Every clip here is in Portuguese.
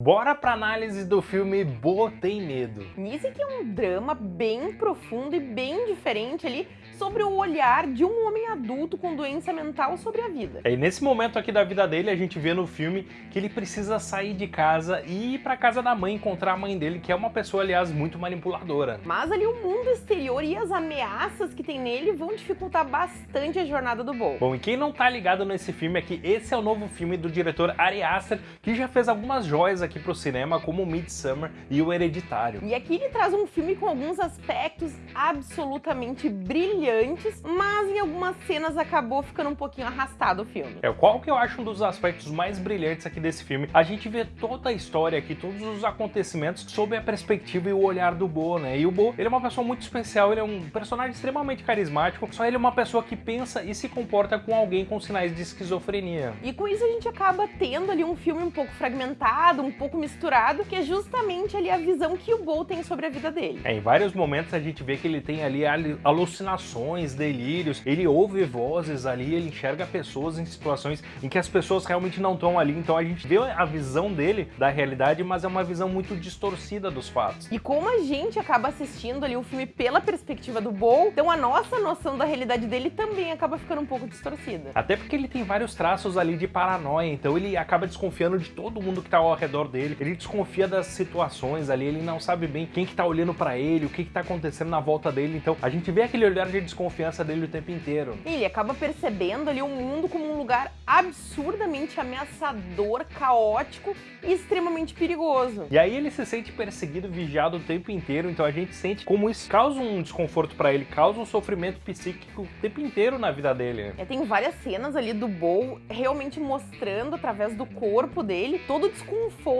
Bora pra análise do filme Bo Tem Medo. Nisso que é um drama bem profundo e bem diferente ali sobre o olhar de um homem adulto com doença mental sobre a vida. É, e nesse momento aqui da vida dele, a gente vê no filme que ele precisa sair de casa e ir pra casa da mãe, encontrar a mãe dele, que é uma pessoa, aliás, muito manipuladora. Mas ali o mundo exterior e as ameaças que tem nele vão dificultar bastante a jornada do Bo. Bom, e quem não tá ligado nesse filme é que esse é o novo filme do diretor Ari Aster, que já fez algumas joias aqui pro cinema, como Midsummer e O Hereditário. E aqui ele traz um filme com alguns aspectos absolutamente brilhantes, mas em algumas cenas acabou ficando um pouquinho arrastado o filme. É, qual que eu acho um dos aspectos mais brilhantes aqui desse filme? A gente vê toda a história aqui, todos os acontecimentos sob a perspectiva e o olhar do Bo, né? E o Bo, ele é uma pessoa muito especial, ele é um personagem extremamente carismático, só ele é uma pessoa que pensa e se comporta com alguém com sinais de esquizofrenia. E com isso a gente acaba tendo ali um filme um pouco fragmentado, um pouco misturado, que é justamente ali a visão que o Bo tem sobre a vida dele. É, em vários momentos a gente vê que ele tem ali alucinações, delírios, ele ouve vozes ali, ele enxerga pessoas em situações em que as pessoas realmente não estão ali, então a gente vê a visão dele da realidade, mas é uma visão muito distorcida dos fatos. E como a gente acaba assistindo ali o filme pela perspectiva do Bo, então a nossa noção da realidade dele também acaba ficando um pouco distorcida. Até porque ele tem vários traços ali de paranoia, então ele acaba desconfiando de todo mundo que tá ao redor dele, ele desconfia das situações ali, ele não sabe bem quem que tá olhando para ele, o que que tá acontecendo na volta dele, então a gente vê aquele olhar de desconfiança dele o tempo inteiro. E ele acaba percebendo ali o mundo como um lugar absurdamente ameaçador, caótico e extremamente perigoso. E aí ele se sente perseguido, vigiado o tempo inteiro, então a gente sente como isso causa um desconforto para ele, causa um sofrimento psíquico o tempo inteiro na vida dele. É, tem várias cenas ali do Bo realmente mostrando através do corpo dele todo o desconforto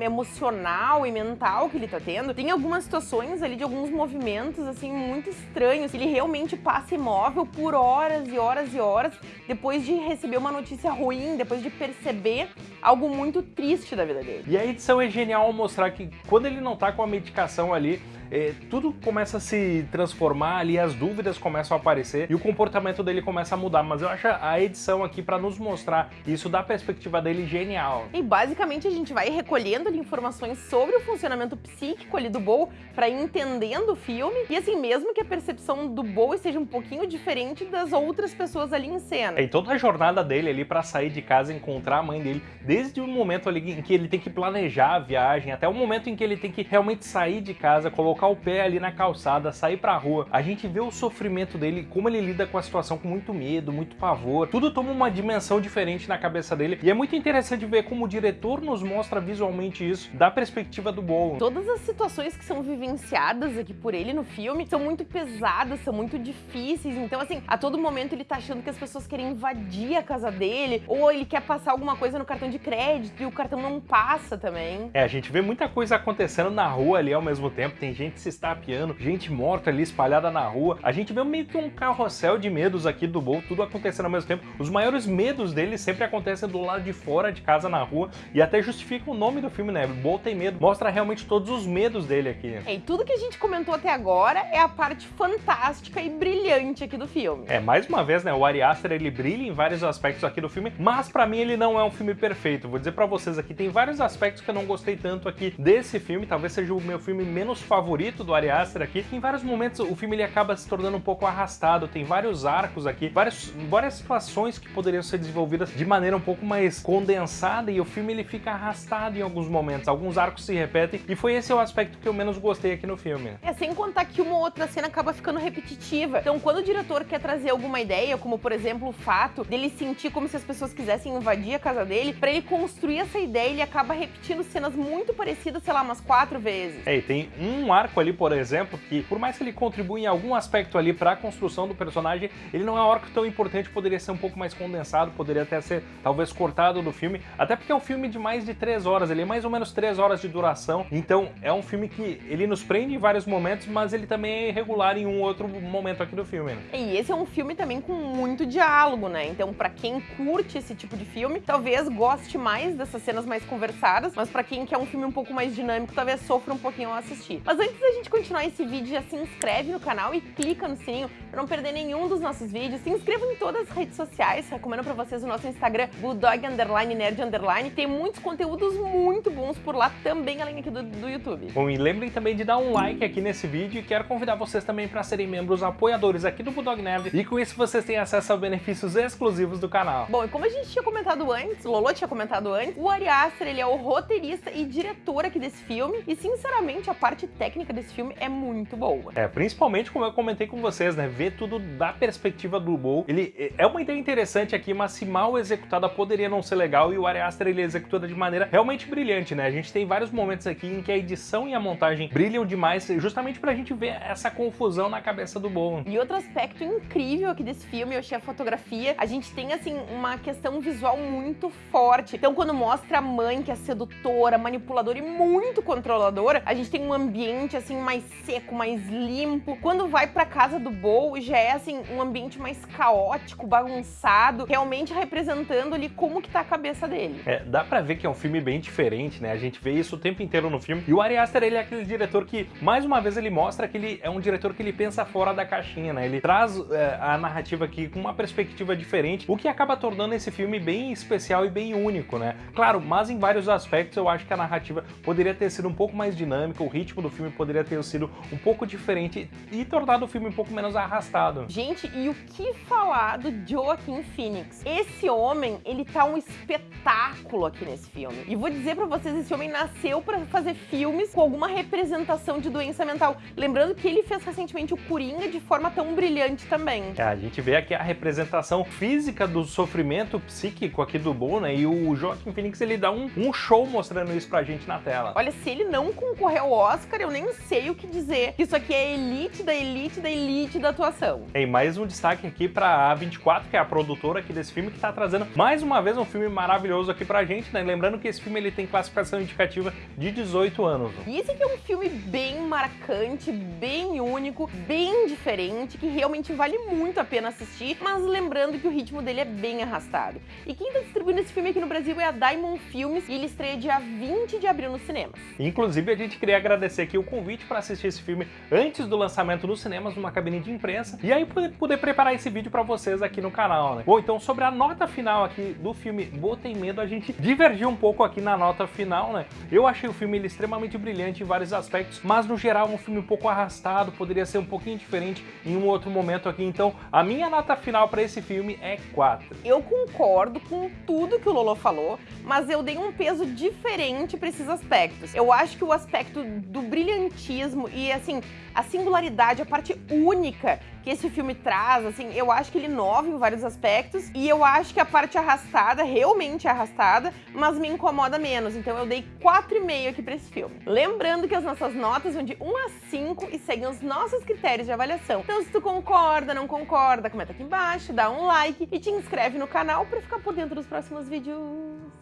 emocional e mental que ele tá tendo. Tem algumas situações ali de alguns movimentos assim muito estranhos. Ele realmente passa imóvel por horas e horas e horas depois de receber uma notícia ruim, depois de perceber algo muito triste da vida dele. E a edição é genial ao mostrar que quando ele não tá com a medicação ali, é, tudo começa a se transformar ali, as dúvidas começam a aparecer e o comportamento dele começa a mudar. Mas eu acho a edição aqui para nos mostrar isso da perspectiva dele genial. E basicamente a gente vai recolhendo ali, informações sobre o funcionamento psíquico ali do Bo para ir entendendo o filme e assim, mesmo que a percepção do Bo seja um pouquinho diferente das outras pessoas ali em cena. E toda a jornada dele ali para sair de casa e encontrar a mãe dele, desde o momento ali em que ele tem que planejar a viagem, até o momento em que ele tem que realmente sair de casa, colocar colocar o pé ali na calçada, sair pra rua, a gente vê o sofrimento dele, como ele lida com a situação com muito medo, muito pavor, tudo toma uma dimensão diferente na cabeça dele e é muito interessante ver como o diretor nos mostra visualmente isso da perspectiva do Bowen. Todas as situações que são vivenciadas aqui por ele no filme são muito pesadas, são muito difíceis, então assim, a todo momento ele tá achando que as pessoas querem invadir a casa dele, ou ele quer passar alguma coisa no cartão de crédito e o cartão não passa também. É, a gente vê muita coisa acontecendo na rua ali ao mesmo tempo, tem gente gente se estapeando, gente morta ali espalhada na rua. A gente vê meio que um carrossel de medos aqui do Bo, tudo acontecendo ao mesmo tempo. Os maiores medos dele sempre acontecem do lado de fora de casa na rua e até justifica o nome do filme, né? Bo tem medo. Mostra realmente todos os medos dele aqui. É, e tudo que a gente comentou até agora é a parte fantástica e brilhante aqui do filme. É, mais uma vez, né? O Ari Aster, ele brilha em vários aspectos aqui do filme, mas pra mim ele não é um filme perfeito. Vou dizer pra vocês aqui, tem vários aspectos que eu não gostei tanto aqui desse filme, talvez seja o meu filme menos favorito favorito do Ari Aster aqui. Em vários momentos o filme ele acaba se tornando um pouco arrastado, tem vários arcos aqui, várias, várias situações que poderiam ser desenvolvidas de maneira um pouco mais condensada e o filme ele fica arrastado em alguns momentos, alguns arcos se repetem e foi esse o aspecto que eu menos gostei aqui no filme. É, sem contar que uma outra cena acaba ficando repetitiva. Então quando o diretor quer trazer alguma ideia, como por exemplo o fato dele sentir como se as pessoas quisessem invadir a casa dele, para ele construir essa ideia ele acaba repetindo cenas muito parecidas, sei lá, umas quatro vezes. É, e tem um arco ali, por exemplo, que por mais que ele contribua em algum aspecto ali para a construção do personagem, ele não é um arco tão importante, poderia ser um pouco mais condensado, poderia até ser talvez cortado do filme, até porque é um filme de mais de três horas, ele é mais ou menos três horas de duração, então é um filme que ele nos prende em vários momentos, mas ele também é irregular em um outro momento aqui do filme. Né? E esse é um filme também com muito diálogo, né? Então para quem curte esse tipo de filme, talvez goste mais dessas cenas mais conversadas, mas para quem quer um filme um pouco mais dinâmico, talvez sofra um pouquinho ao assistir. Mas antes da gente continuar esse vídeo, já se inscreve no canal e clica no sininho para não perder nenhum dos nossos vídeos. Se inscreva em todas as redes sociais, recomendo para vocês o nosso Instagram, Bulldog Underline Nerd Underline. Tem muitos conteúdos muito bons por lá também, além aqui do, do YouTube. Bom, e lembrem também de dar um like aqui nesse vídeo e quero convidar vocês também para serem membros apoiadores aqui do Bulldog Nerd e com isso vocês têm acesso a benefícios exclusivos do canal. Bom, e como a gente tinha comentado antes, Lolo tinha comentado antes, o Ari Aster, ele é o roteirista e diretor aqui desse filme e, sinceramente, a parte técnica desse filme é muito boa. É, principalmente como eu comentei com vocês, né, ver tudo da perspectiva do Bowl, ele é uma ideia interessante aqui, mas se mal executada poderia não ser legal e o Ari Aster ele executa de maneira realmente brilhante, né? A gente tem vários momentos aqui em que a edição e a montagem brilham demais, justamente pra gente ver essa confusão na cabeça do Bowen. E outro aspecto incrível aqui desse filme, eu achei a fotografia, a gente tem, assim, uma questão visual muito forte. Então, quando mostra a mãe, que é sedutora, manipuladora e muito controladora, a gente tem um ambiente, assim, mais seco, mais limpo. Quando vai pra casa do Bow, já é, assim, um ambiente mais caótico, bagunçado, realmente representando ali como que tá a cabeça dele. É, dá pra ver que é um filme bem diferente, né? A gente vê isso o tempo inteiro no filme. E o Ari Aster, ele é aquele diretor que, mais uma vez, ele mostra que ele é um diretor que ele pensa fora da caixinha, né? Ele traz é, a narrativa aqui com uma perspectiva diferente, o que acaba tornando esse filme bem especial e bem único, né? Claro, mas em vários aspectos eu acho que a narrativa poderia ter sido um pouco mais dinâmica, o ritmo do filme poderia ter sido um pouco diferente e tornado o filme um pouco menos arrastado. Gente, e o que falar do Joaquin Phoenix? Esse homem, ele tá um espetáculo aqui nesse filme. E vou dizer pra vocês, esse homem nasceu pra fazer filmes com alguma representação de doença mental. Lembrando que ele fez recentemente o Coringa de forma tão brilhante também. É, a gente vê aqui a representação física do sofrimento psíquico aqui do Bo, né? E o Joaquin Phoenix, ele dá um, um show mostrando isso pra gente na tela. Olha, se ele não concorrer ao Oscar, eu nem sei o que dizer. Isso aqui é elite da elite da elite da atuação. Tem mais um destaque aqui pra A24, que é a produtora aqui desse filme, que tá trazendo mais uma vez um filme maravilhoso aqui pra gente, né? Lembrando que esse filme ele tem classificação indicativa de 18 anos. E esse aqui é um filme bem marcante, bem único, bem diferente, que realmente vale muito a pena assistir, mas lembrando que o ritmo dele é bem arrastado. E quem tá distribuindo esse filme aqui no Brasil é a Diamond Filmes e ele estreia dia 20 de abril nos cinemas. Inclusive, a gente queria agradecer aqui o convite para assistir esse filme antes do lançamento nos cinemas, numa cabine de imprensa, e aí poder, poder preparar esse vídeo para vocês aqui no canal, né? Bom, então sobre a nota final aqui do filme Botem Medo, a gente divergiu um pouco aqui na nota final, né? Eu achei o filme ele, extremamente brilhante em vários aspectos, mas no geral um filme um pouco arrastado, poderia ser um pouquinho diferente em um outro momento aqui, então a minha nota final para esse filme é 4. Eu concordo com tudo que o Lolo falou, mas eu dei um peso diferente para esses aspectos. Eu acho que o aspecto do brilhantismo e, assim, a singularidade, a parte única que esse filme traz, assim, eu acho que ele inova em vários aspectos e eu acho que a parte arrastada, realmente arrastada, mas me incomoda menos. Então eu dei 4,5 aqui pra esse filme. Lembrando que as nossas notas vão de 1 a 5 e seguem os nossos critérios de avaliação. Então se tu concorda, não concorda, comenta aqui embaixo, dá um like e te inscreve no canal pra ficar por dentro dos próximos vídeos.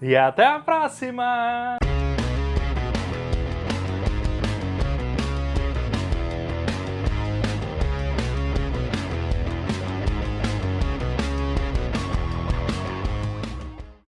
E até a próxima!